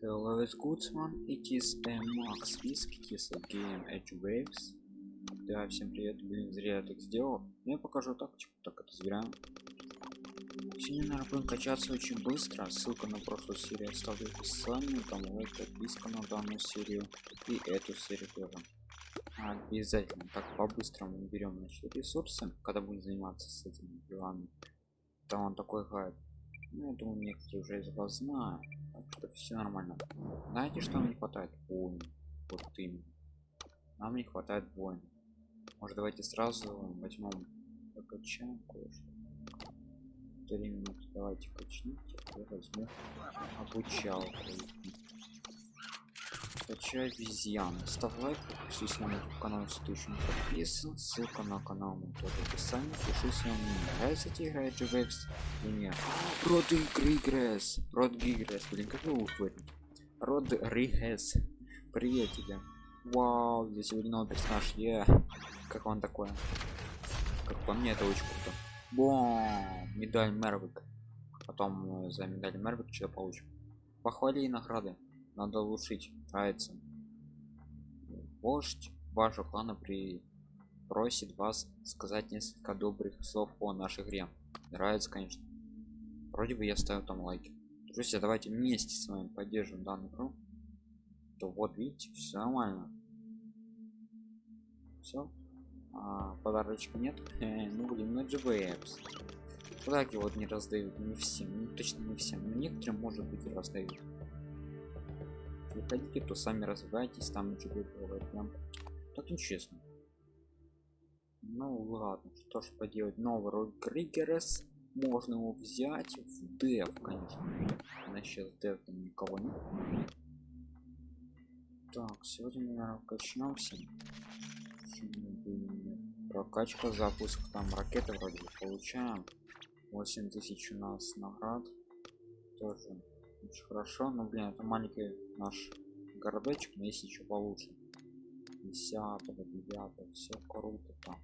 Hello, it's Goodsman. It is a Max Risk, a game Edge Waves. Да, всем привет. Блин, зря я так сделал. Я покажу тактику, так это зря. Сегодня, наверное, будем качаться очень быстро. Ссылка на прошлую серию оставлю в описании. Там лайк, подписка на данную серию. И эту серию тоже. Обязательно. Так, по-быстрому берем значит, ресурсы, когда будем заниматься с этими делами. Там он такой гайд. Ну, я думаю, некоторые уже из вас знают. Так что все нормально. Знаете, что нам не хватает? Воин. Вот именно. Нам не хватает воин. Может, давайте сразу возьмем покачаем кое-что. Три минуты давайте качните. Я возьму обучалку. Качай обезьян. Ставь лайк, подпишись на мой канал, если ты еще не подписан. Ссылка на канал мой тоже в описании. Пишись, если вам не нравится эти игры GVX или нет. Род Григресс. Род Григресс. Блин, как его выходит? Род Ригес. Привет тебе. Вау, здесь новый персонаж. Е. Как он такой? Как по мне, это очень круто. Бом! Медаль Мервик. Потом э, за медаль Мервик что получим. Похвали и награды. Надо улучшить. Нравится. Вождь вашего клана при просит вас сказать несколько добрых слов о нашей игре. Нравится, конечно. Вроде бы я ставил там лайки. Друзья, давайте вместе с вами поддержим данную игру. То вот видите, все нормально. Все. А, подарочка нет. ну блин, на GVX. Подарки вот не раздают не всем, ну, точно не всем, но некоторым может быть и раздают. Если хотите, то сами развивайтесь, там ничего бывает прям так нечестно. Ну ладно, что ж поделать, новый роль Кригерес можно его взять в дев, конечно. На сейчас дев там никого нет. Так, сегодня, наверное, качнемся. Прокачка, запуск, там ракеты вроде бы получаем. 8 тысяч у нас наград. Тоже очень хорошо. Но, блин, это маленький наш городочек, но есть еще получше. 10 9 все круто там.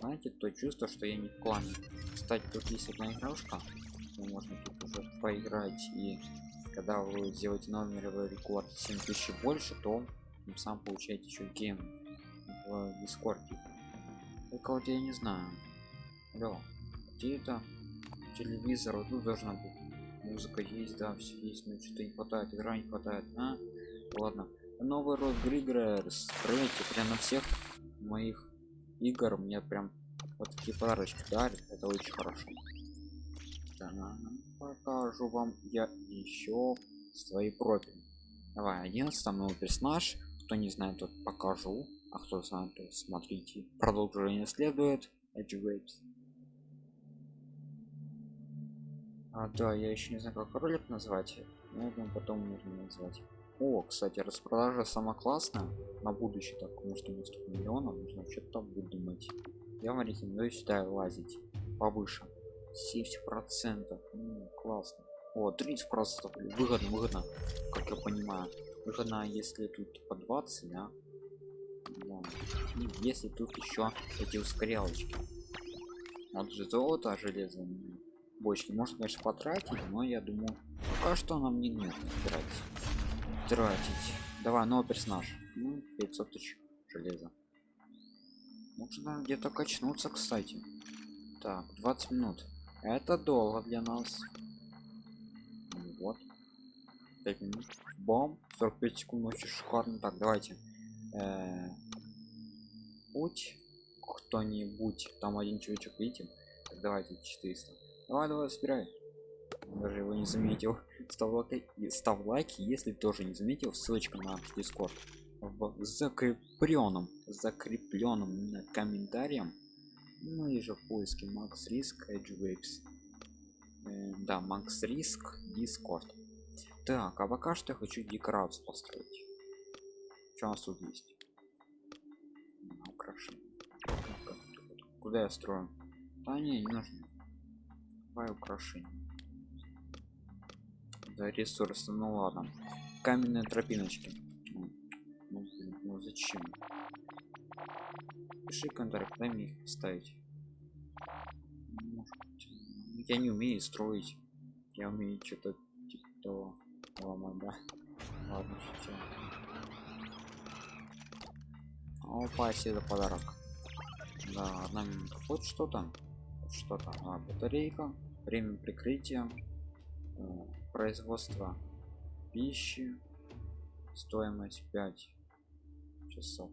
Знаете, то чувство, что я не в клане. Кстати, тут есть одна игрушка. Можно тут уже поиграть и когда вы сделаете новый мировой рекорд 7000 больше то тем сам получаете еще гейм в дискорде только вот я не знаю Алло, где это телевизор вот тут должна быть музыка есть да все есть но что-то не хватает игра не хватает а? Ладно. Новый род григрерс проверьте прям на всех моих игр мне прям вот такие подарочки дарят это очень хорошо. Да, покажу вам я еще свои профили давай 11 новый персонаж. Кто не знает тот покажу. А кто знает то смотрите. Продолжение следует. Edge а да я еще не знаю как ролик назвать. Наверное потом нужно назвать. О кстати распродажа сама классная. На будущее так потому что у нас миллионов нужно что-то выдумать я вам рекомендую сюда лазить повыше 70 процентов. Классно. О 30 процентов. Выгодно выгодно как я понимаю. Выгодно если тут по 20 да? да. И если тут еще эти ускорялочки. Вот же золото железо бочки. Можно конечно потратить но я думаю пока что нам не нужно тратить. Тратить. Давай новый персонаж ну 500 тысяч железа. Можно где-то качнуться кстати. Так 20 минут. Это долго для нас. Ну вот. 5 минут. Бом 45 секунд очень шикарно. Так давайте. Э -э путь кто-нибудь. Там один человечек так, давайте 400 давай давай собирай даже его не заметил. Став лайки став лайки если тоже не заметил. Ссылочка на дискорд в закрепленном закрепленном комментарием. Ну и же в поиске макс риск edge waves. Э, да макс риск дискорд так а пока что я хочу декорацию построить. Что у нас тут есть? Украшение. Куда я строю? А не не нужно давай украшение да ресурсы ну ладно каменные тропиночки ну, блин, ну зачем пиши комментарий куда мне их поставить я не умею строить я умею что-то типа того Ломай, да. Ладно, шучу. Опа, себе подарок. Да, одна минута. Хоть что-то. Что-то. А, батарейка. Время прикрытия. э, Производство пищи. Стоимость 5 часов.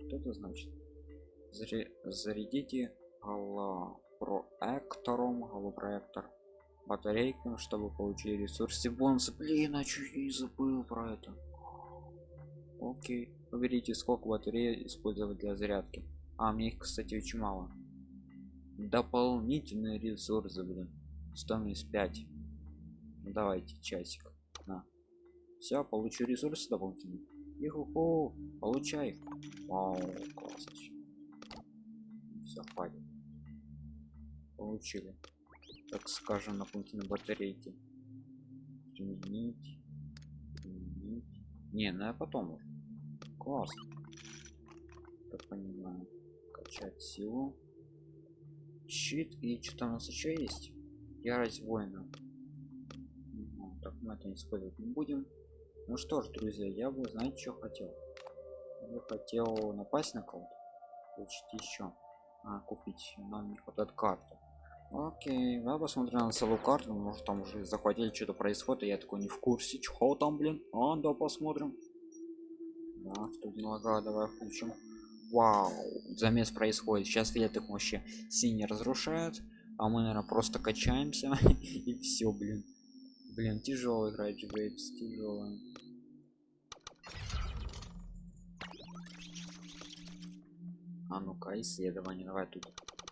Что это значит? Зарядите голопроектором, голопроектор батарейкам, чтобы получить ресурсы бонусы. Блин, а я и забыл про это? Окей. Выберите, сколько батареи использовать для зарядки. А, мне их, кстати, очень мало. Дополнительные ресурсы, блин. Стоимость 5. Ну, давайте, часик. На. Все, получу ресурсы дополнительные. Иху, получай. Вау, классно. Все, хватит. Получили. Так скажем, дополнительные батарейки. Применить. Применить. Не, ну я потом уже. Классно. Так понимаю. Качать силу. Щит и что там у нас еще есть? Ярость воина. Ну, так мы это использовать не будем. Ну что ж, друзья, я бы, знаете, что хотел? Я хотел напасть на кого-то. Получить еще. А, купить. Нам не хватает карты. Окей, давай посмотрим на целую карту. Может там уже захватили что-то происходит, я такой не в курсе. Чего там, блин? А, да, посмотрим. Да, что нога, давай включим. Вау, замес происходит. Сейчас веток вообще синий разрушает. А мы, наверное, просто качаемся. и все, блин. Блин, тяжело играть Джейбс, тяжело. А ну-ка, исследование, давай тут.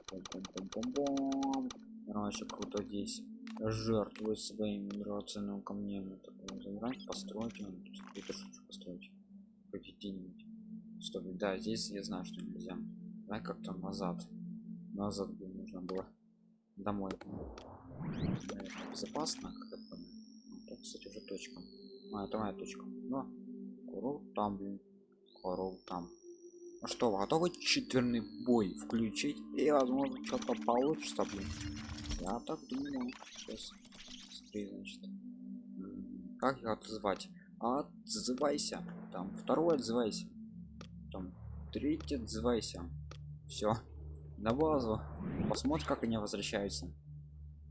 Пум-пум-пум-пум-пум. Короче, круто здесь. Жертвует своими драгоценными камнями. Такое забрать, построить. Он тут штучку построить. Хоть Стоп, да, здесь я знаю, что нельзя. Давай как-то назад. Назад бы нужно было. Домой. Безопасно, как я. Ну, кстати, уже точка. А, это моя точка. Но. Корол там, блин. Корол там. Ну что, готовы четверный бой включить? И, возможно, что-то получится, блин. Я так думаю. Сейчас. Смотри, значит. Как его отзывать? Отзывайся. Там второй отзывайся. Там третий отзывайся. Все. На базу. Посмотрим, как они возвращаются.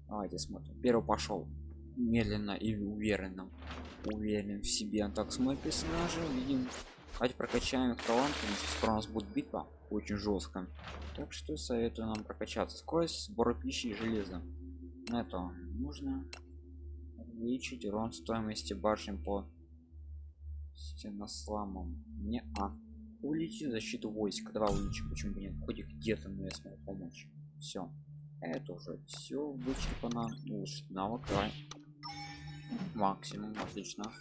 Давайте смотрим. Первый пошел. Медленно и уверенно. Уверен в себе. Так, смотрим персонажа. Видим Давайте прокачаем их что скоро у нас будет битва очень жесткая. Так что советую нам прокачаться. Скорость сбора пищи и железа. На это нужно увеличить урон стоимости башен по стеносламам. Не а. Увеличить защиту войск. Давай увеличим, почему бы нет? Хоть где-то мне смогу помочь. Все. Это уже все вычерпано. Улучшить навык. Давай. Максимум, отлично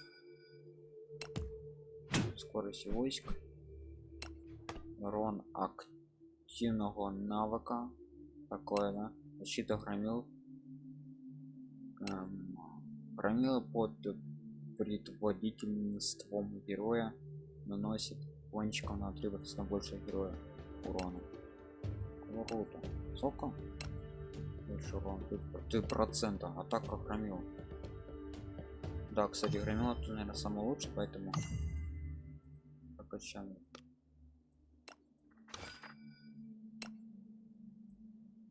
скорость войск урон активного навыка такое да защита громил эм, громила под предводительством героя наносит кончиком на атрибут на больше героя урона. Круто? Сколько больше урон. Ты процента атака громил. Да кстати громила тут наверное самый лучший поэтому прокачаем.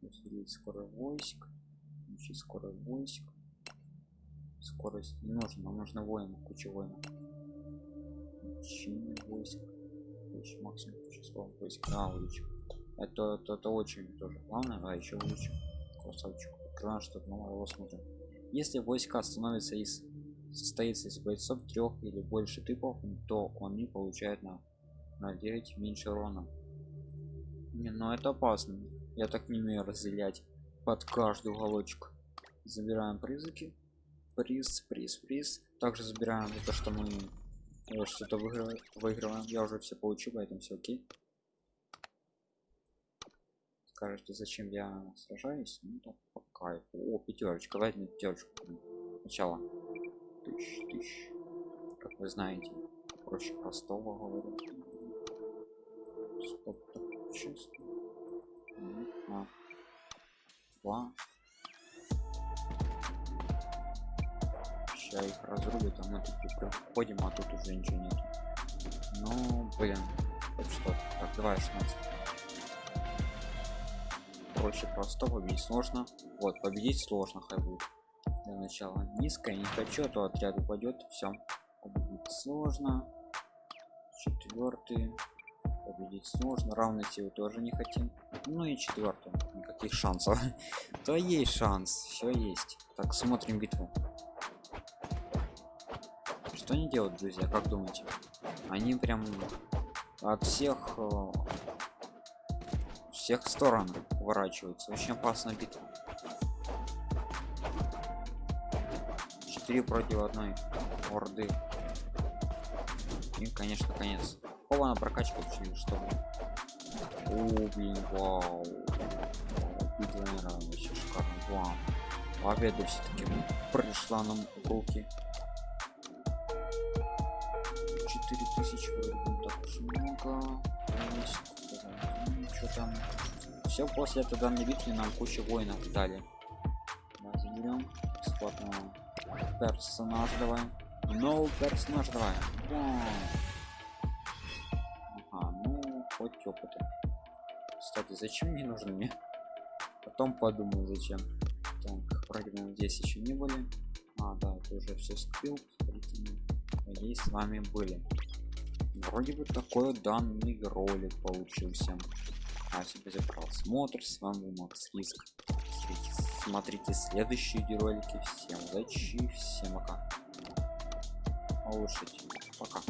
Усилить скорость войск включить скорость войск. Скорость не нужно нам нужно воинов куча воинов. Войск еще максимум число войск да, увеличим. Это, это, это очень тоже главное а еще увеличим. Красавчик. Открываем что-то новое смотрим если войска становятся из состоится из бойцов трех или больше типов то они получают на на 9 меньше урона. Не ну это опасно. Я так не умею разделять под каждый уголочек. Забираем призыки. Приз приз приз. Также забираем за то что мы э, что-то выигрываем я уже все получу поэтому все окей скажете зачем я сражаюсь ну так по кайфу о пятерочка возьми пятерочку сначала тысяч, тысяч. как вы знаете проще простого говорю Стоп, так, чисто. А. Два. Сейчас их разрубят а мы тут приходим а тут уже ничего нет ну блин хоть что так давай 16 проще просто победить сложно. Вот победить сложно хай будет. Для начала низкая не хочу а то отряд упадет все победить сложно. Четвертый победить сложно равной силы тоже не хотим. Ну и четвертый никаких шансов. То есть шанс все есть. Так смотрим битву что они делают друзья как думаете? Они прям от всех э, всех сторон уворачиваются. Очень опасная битва. 4 против одной орды. И конечно конец. Кого на прокачку или что о блин вау. Битва мира вообще шикарно вау. Победа все-таки пришла нам в руки 4000 вроде бы так много. Что там? Все после этой данной битвы нам куча воинов дали. Да, заберем бесплатного персонаж давай. Новый персонаж давай. Ага ну хоть опыта. Кстати зачем мне нужен мне? Потом подумаю зачем. Так вроде здесь еще не были. А да это уже все скрыл надеюсь с вами были вроде бы такой данный ролик получился. Спасибо за просмотр с вами макс риск. Смотрите следующие ролики. Всем удачи всем пока. Улучшить пока